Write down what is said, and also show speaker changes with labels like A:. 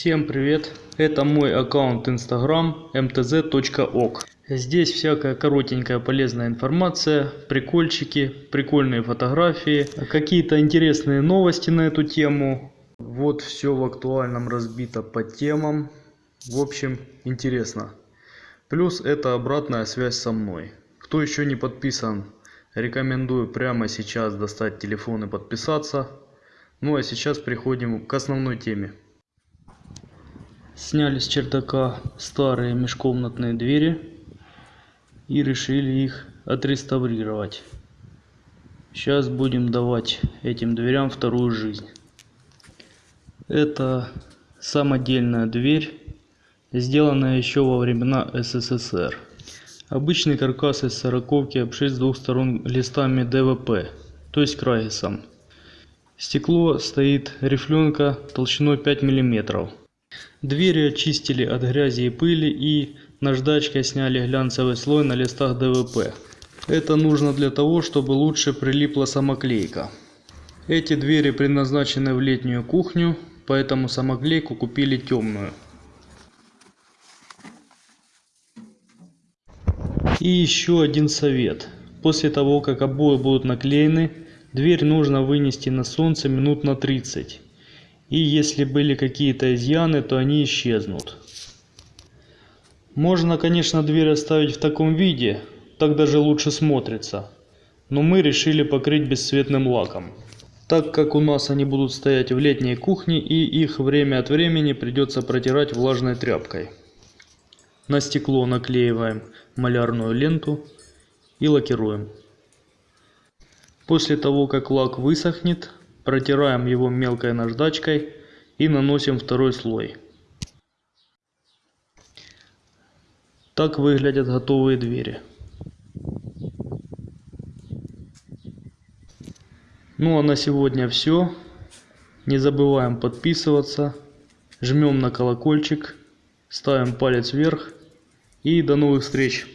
A: Всем привет! Это мой аккаунт Instagram mtz.ok. Здесь всякая коротенькая полезная информация, прикольчики, прикольные фотографии, какие-то интересные новости на эту тему. Вот все в актуальном разбито по темам. В общем, интересно. Плюс это обратная связь со мной. Кто еще не подписан, рекомендую прямо сейчас достать телефон и подписаться. Ну а сейчас переходим к основной теме. Сняли с чердака старые межкомнатные двери и решили их отреставрировать. Сейчас будем давать этим дверям вторую жизнь. Это самодельная дверь, сделанная еще во времена СССР. Обычный каркас из сороковки обшит с двух сторон листами ДВП, то есть крайсом. Стекло стоит рифленка толщиной 5 мм. Двери очистили от грязи и пыли и наждачкой сняли глянцевый слой на листах ДВП. Это нужно для того, чтобы лучше прилипла самоклейка. Эти двери предназначены в летнюю кухню, поэтому самоклейку купили темную. И еще один совет. После того, как обои будут наклеены, Дверь нужно вынести на солнце минут на 30. И если были какие-то изъяны, то они исчезнут. Можно, конечно, дверь оставить в таком виде, так даже лучше смотрится. Но мы решили покрыть бесцветным лаком. Так как у нас они будут стоять в летней кухне и их время от времени придется протирать влажной тряпкой. На стекло наклеиваем малярную ленту и лакируем. После того, как лак высохнет, протираем его мелкой наждачкой и наносим второй слой. Так выглядят готовые двери. Ну а на сегодня все. Не забываем подписываться, жмем на колокольчик, ставим палец вверх и до новых встреч!